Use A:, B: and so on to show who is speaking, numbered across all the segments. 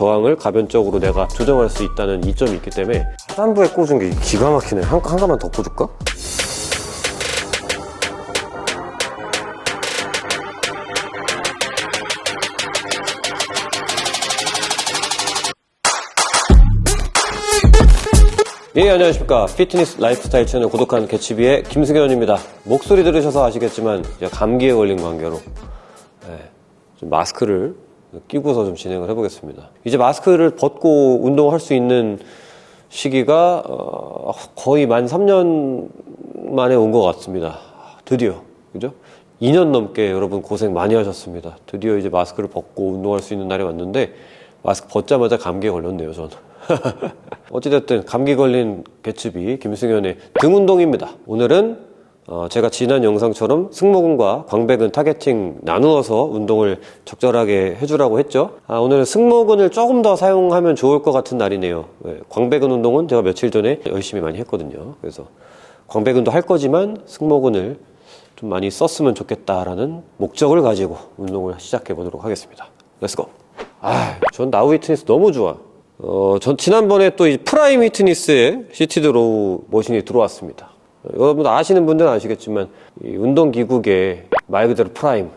A: 저항을 가변적으로 내가 조정할 수 있다는 이점이 있기 때문에 하단부에 꽂은 게 기가 막히네. 한, 한 가만 더 꽂을까? 예 안녕하십니까. 피트니스 라이프스타일 채널 구독한 개치비의 김승현입니다. 목소리 들으셔서 아시겠지만 감기에 걸린 관계로 예, 좀 마스크를 끼고서 좀 진행을 해보겠습니다. 이제 마스크를 벗고 운동할 수 있는 시기가 어, 거의 만 3년 만에 온 것 같습니다. 드디어. 그죠? 2년 넘게 여러분 고생 많이 하셨습니다. 드디어 이제 마스크를 벗고 운동할 수 있는 날이 왔는데 마스크 벗자마자 감기에 걸렸네요 저는. 어찌됐든 감기 걸린 개츠비 김승현의 등 운동입니다. 오늘은 어, 제가 지난 영상처럼 승모근과 광배근 targeting 나누어서 운동을 적절하게 해주라고 했죠. 아, 오늘은 승모근을 조금 더 사용하면 좋을 것 같은 날이네요. 네, 광배근 운동은 제가 며칠 전에 열심히 많이 했거든요. 그래서 광배근도 할 거지만 승모근을 좀 많이 썼으면 좋겠다라는 목적을 가지고 운동을 시작해 보도록 하겠습니다. let's go 아, 전 Now Fitness 너무 좋아. 어, 전 지난번에 또 이 Prime Fitness에 seated row machine이 들어왔습니다. 여러분 아시는 분들은 아시겠지만 이 운동기구계 말 그대로 프라임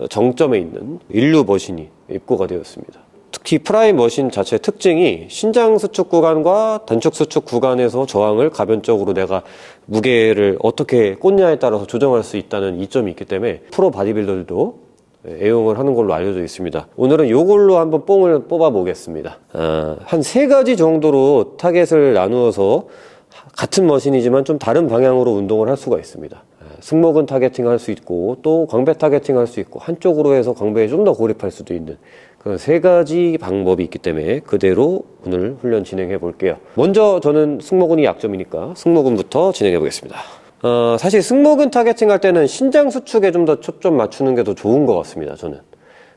A: 예, 정점에 있는 인류 machine이 입고가 되었습니다. 특히 프라임 machine 자체의 특징이 신장 수축 구간과 단축 수축 구간에서 저항을 가변적으로 내가 무게를 어떻게 꽂냐에 따라서 조정할 수 있다는 이점이 있기 때문에 프로 바디빌더들도 애용을 하는 걸로 알려져 있습니다 오늘은 이걸로 한번 뽕을 뽑아 보겠습니다 아, 한세 가지 정도로 타겟을 나누어서 같은 machine이지만 좀 다른 방향으로 운동을 할 수가 있습니다. 아, 승모근 targeting 할 수 있고 또 광배 targeting 할 수 있고 한쪽으로 해서 광배에 좀 더 고립할 수도 있는 그런 세 가지 방법이 있기 때문에 그대로 오늘 훈련 진행해 볼게요. 먼저 저는 승모근이 약점이니까 승모근부터 진행해 보겠습니다. 어, 사실 승모근 targeting 할 때는 신장 수축에 좀 더 초점 맞추는 게 더 좋은 것 같습니다 저는.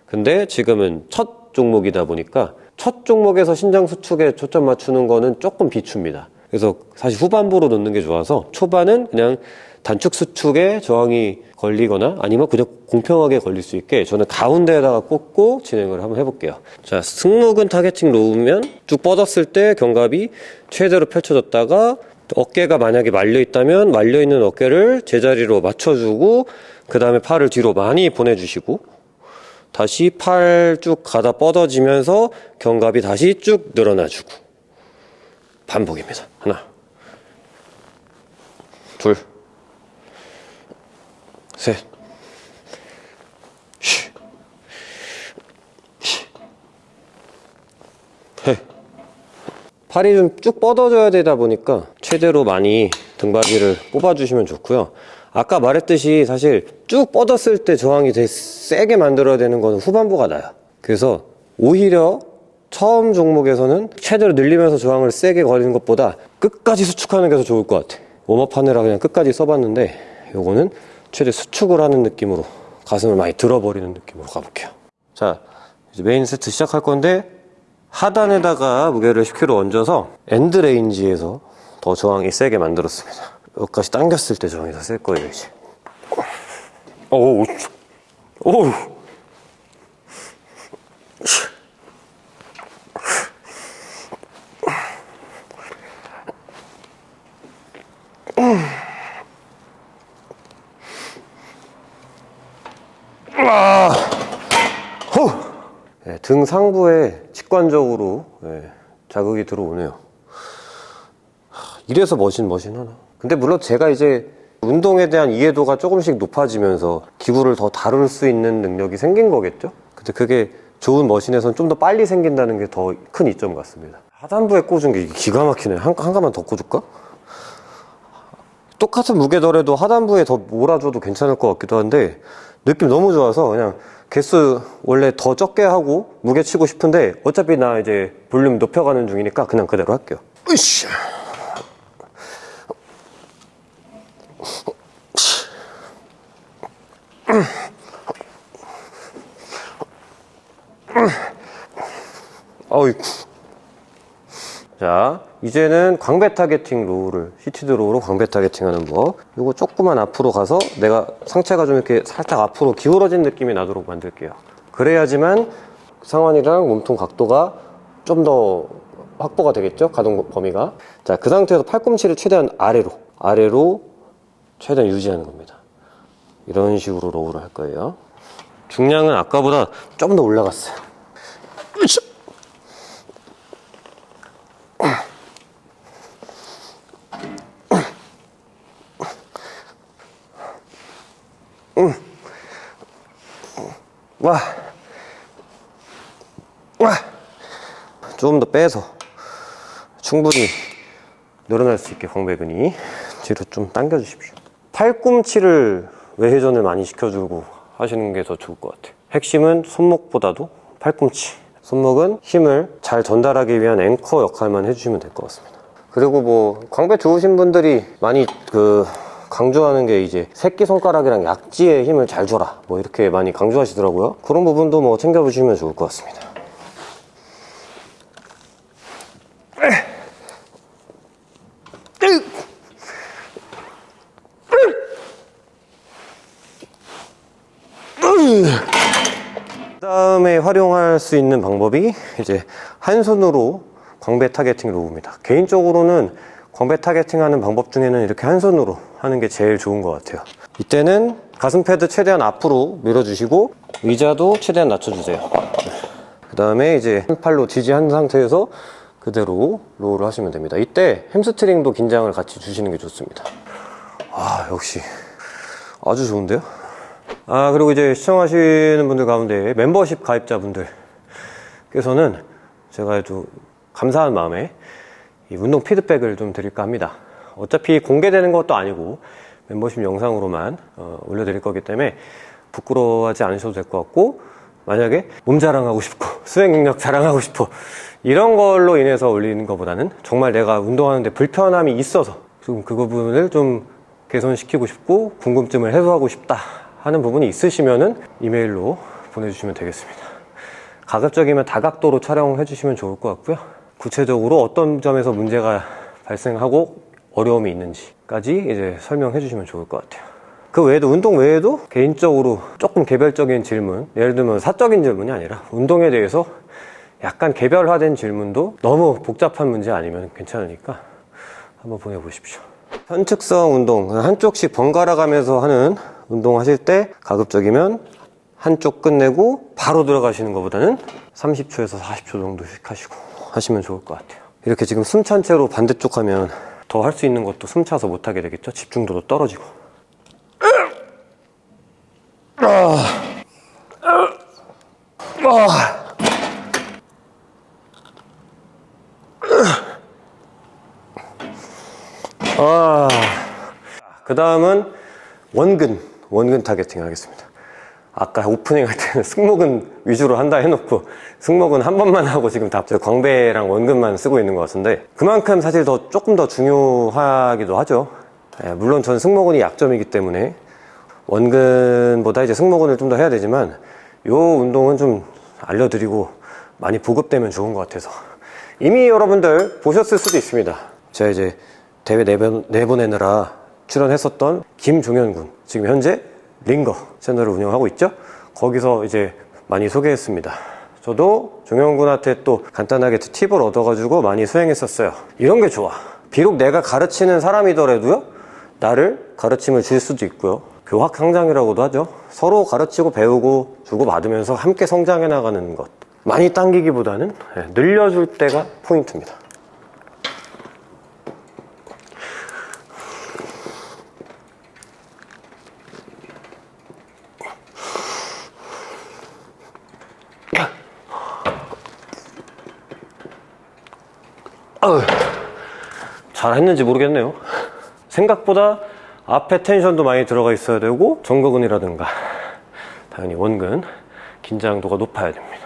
A: 근데 지금은 첫 종목이다 보니까 첫 종목에서 신장 수축에 초점 맞추는 거는 조금 비춥니다 그래서 사실 후반부로 넣는 게 좋아서 초반은 그냥 단축 수축에 저항이 걸리거나 아니면 그냥 공평하게 걸릴 수 있게 저는 가운데에다가 꽂고 진행을 한번 해볼게요. 자 승모근 targeting row면 쭉 뻗었을 때 견갑이 최대로 펼쳐졌다가 어깨가 만약에 말려 있다면 말려 있는 어깨를 제자리로 맞춰주고 그 다음에 팔을 뒤로 많이 보내주시고 다시 팔 쭉 가다 뻗어지면서 견갑이 다시 쭉 늘어나주고 반복입니다. 하나. 둘셋. 팔이 좀 쭉 뻗어져야 되다 보니까 최대로 많이 등받이를 뽑아주시면 좋고요. 아까 말했듯이 사실 쭉 뻗었을 때 저항이 되게 세게 만들어야 되는 거는 후반부가 나요. 그래서 오히려 처음 종목에서는 최대로 늘리면서 저항을 세게 걸리는 것보다 끝까지 수축하는 게 더 좋을 것 같아. warm up 하느라 그냥 끝까지 써봤는데 요거는 최대 수축을 하는 느낌으로 가슴을 많이 들어버리는 느낌으로 가볼게요. 자 이제 메인 세트 시작할 건데 하단에다가 무게를 10kg 얹어서 end range에서 더 저항이 세게 만들었습니다. 여기까지 당겼을 때 저항이 더 셀 거예요 이제. 오우 오우 등 상부에 직관적으로 네, 자극이 들어오네요. 이래서 머신 머신 하나? 근데 물론 제가 이제 운동에 대한 이해도가 조금씩 높아지면서 기구를 더 다룰 수 있는 능력이 생긴 거겠죠? 근데 그게 좋은 머신에선 좀 더 빨리 생긴다는 게 더 큰 이점 같습니다. 하단부에 꽂은 게 기가 막히네. 한, 한 가만 더 꽂을까? 똑같은 무게더라도 하단부에 더 몰아줘도 괜찮을 것 같기도 한데 느낌 너무 좋아서 그냥 개수 원래 더 적게 하고 무게 치고 싶은데 어차피 나 이제 볼륨 높여가는 중이니까 그냥 그대로 할게요. 으쌰. 어이. 자 이제는 광배 targeting row를 seated row로 광배 targeting 하는 법 이거 조금만 앞으로 가서 내가 상체가 좀 이렇게 살짝 앞으로 기울어진 느낌이 나도록 만들게요 그래야지만 상완이랑 몸통 각도가 좀 더 확보가 되겠죠? 가동 범위가. 자, 그 상태에서 팔꿈치를 최대한 아래로, 아래로 최대한 유지하는 겁니다. 이런 식으로 row를 할 거예요. 중량은 아까보다 좀 더 올라갔어요. 으쌰! 와. 와. 조금 더 빼서 충분히 늘어날 수 있게 광배근이 뒤로 좀 당겨 주십시오. 팔꿈치를 외회전을 많이 시켜주고 하시는 게 더 좋을 것 같아요. 핵심은 손목보다도 팔꿈치. 손목은 힘을 잘 전달하기 위한 앵커 역할만 해주시면 될 것 같습니다. 그리고 뭐 광배 좋으신 분들이 많이 그 강조하는 게 이제 새끼 손가락이랑 약지에 힘을 잘 줘라 뭐 이렇게 많이 강조하시더라고요. 그런 부분도 뭐 챙겨보시면 좋을 것 같습니다. 다음에 활용할 수 있는 방법이 이제 한 손으로 광배 targeting row입니다. 개인적으로는 광배 targeting 하는 방법 중에는 이렇게 한 손으로 하는 게 제일 좋은 것 같아요. 이때는 가슴 패드 최대한 앞으로 밀어주시고 의자도 최대한 낮춰주세요. 그 다음에 이제 팔로 지지한 상태에서 그대로 row를 하시면 됩니다. 이때 햄스트링도 긴장을 같이 주시는 게 좋습니다. 아, 역시 아주 좋은데요? 아, 그리고 이제 시청하시는 분들 가운데 멤버십 가입자분들께서는 제가 아주 감사한 마음에 이 운동 피드백을 좀 드릴까 합니다. 어차피 공개되는 것도 아니고 멤버십 영상으로만 어, 올려드릴 거기 때문에 부끄러워하지 않으셔도 될 것 같고 만약에 몸 자랑하고 싶고 수행 능력 자랑하고 싶어 이런 걸로 인해서 올리는 것보다는 정말 내가 운동하는데 불편함이 있어서 좀 그 부분을 좀 개선시키고 싶고 궁금증을 해소하고 싶다 하는 부분이 있으시면은 이메일로 보내주시면 되겠습니다. 가급적이면 다각도로 촬영해 주시면 좋을 것 같고요. 구체적으로 어떤 점에서 문제가 발생하고 어려움이 있는지까지 이제 설명해 주시면 좋을 것 같아요. 그 외에도 운동 외에도 개인적으로 조금 개별적인 질문, 예를 들면 사적인 질문이 아니라 운동에 대해서 약간 개별화된 질문도 너무 복잡한 문제 아니면 괜찮으니까 한번 보내보십시오. 현측성 운동, 한쪽씩 번갈아 가면서 하는 운동 하실 때 가급적이면 한쪽 끝내고 바로 들어가시는 것보다는 30초에서 40초 정도씩 하시고 하시면 좋을 것 같아요. 이렇게 지금 숨찬 채로 반대쪽 하면 더 할 수 있는 것도 숨 차서 못 하게 되겠죠? 집중도도 떨어지고. 아. 그 다음은 원근, 원근 targeting 하겠습니다. 아까 오프닝 할 때는 승모근 위주로 한다 해놓고 승모근 한 번만 하고 지금 다 광배랑 원근만 쓰고 있는 것 같은데 그만큼 사실 더 조금 더 중요하기도 하죠. 예, 물론 전 승모근이 약점이기 때문에 원근보다 이제 승모근을 좀 더 해야 되지만 이 운동은 좀 알려드리고 많이 보급되면 좋은 것 같아서 이미 여러분들 보셨을 수도 있습니다. 제가 이제 대회 내보, 내보내느라 출연했었던 김종현 군 지금 현재 링거 채널을 운영하고 있죠? 거기서 이제 많이 소개했습니다. 저도 종현 군한테 또 간단하게 팁을 얻어가지고 많이 수행했었어요. 이런 게 좋아. 비록 내가 가르치는 사람이더라도요 나를 가르침을 줄 수도 있고요. 교학 성장이라고도 하죠. 서로 가르치고 배우고 주고 받으면서 함께 성장해 나가는 것. 많이 당기기보다는 예, 늘려줄 때가 포인트입니다 잘했는지 모르겠네요. 생각보다 앞에 텐션도 많이 들어가 있어야 되고 정거근이라든가 당연히 원근 긴장도가 높아야 됩니다.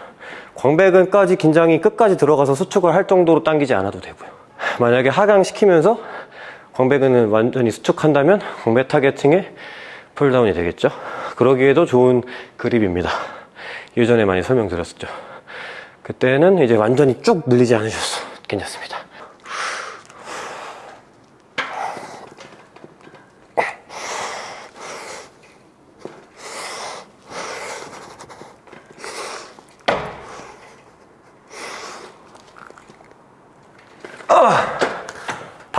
A: 광배근까지 긴장이 끝까지 들어가서 수축을 할 정도로 당기지 않아도 되고요. 만약에 하강시키면서 광배근을 완전히 수축한다면 광배 targeting의 pulldown이 되겠죠? 그러기에도 좋은 그립입니다. 예전에 많이 설명드렸었죠. 그때는 이제 완전히 쭉 늘리지 않으셔서 괜찮습니다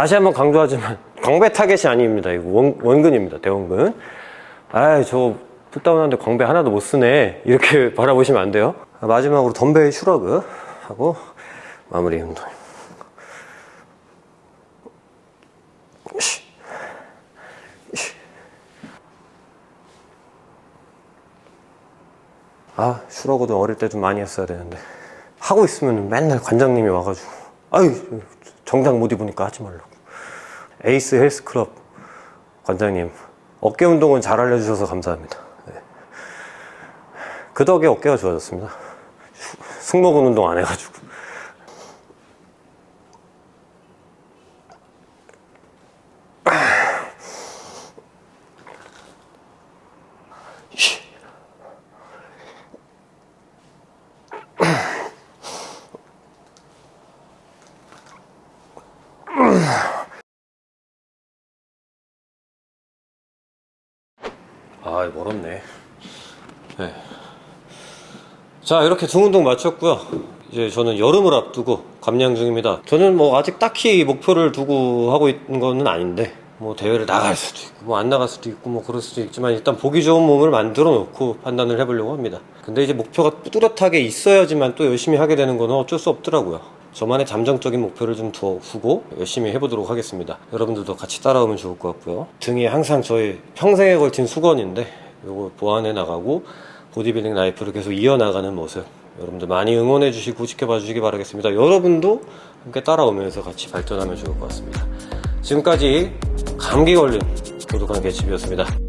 A: 다시 한번 강조하지만 광배 타겟이 아닙니다. 이거 원, 원근입니다. 대원근. 아이 저 pulldown하는데 광배 하나도 못 쓰네. 이렇게 바라보시면 안 돼요. 마지막으로 덤벨 shrug 하고 마무리 운동. 아 shrug도 어릴 때 좀 많이 했어야 되는데 하고 있으면 맨날 관장님이 와가지고 아유 정장 못 입으니까 하지 말라고 에이스 헬스클럽 관장님 어깨 운동은 잘 알려주셔서 감사합니다. 네. 그 덕에 어깨가 좋아졌습니다. 수- 승모근 운동 안 해가지고 아 멀었네. 네. 자 이렇게 등 운동 마쳤고요. 이제 저는 여름을 앞두고 감량 중입니다. 저는 뭐 아직 딱히 목표를 두고 하고 있는 거는 아닌데 뭐 대회를 나갈 수도 있고 뭐 안 나갈 수도 있고 뭐 그럴 수도 있지만 일단 보기 좋은 몸을 만들어 놓고 판단을 해보려고 합니다. 근데 이제 목표가 뚜렷하게 있어야지만 또 열심히 하게 되는 거는 어쩔 수 없더라고요 저만의 잠정적인 목표를 좀 두고 열심히 해보도록 하겠습니다. 여러분들도 같이 따라오면 좋을 것 같고요. 등이 항상 저의 평생에 걸친 수건인데 요거 보완해 나가고 보디빌딩 라이프를 계속 이어나가는 모습 여러분들 많이 응원해 주시고 지켜봐 주시기 바라겠습니다. 여러분도 함께 따라오면서 같이 발전하면 좋을 것 같습니다. 지금까지 감기 걸린 고독한 개집이었습니다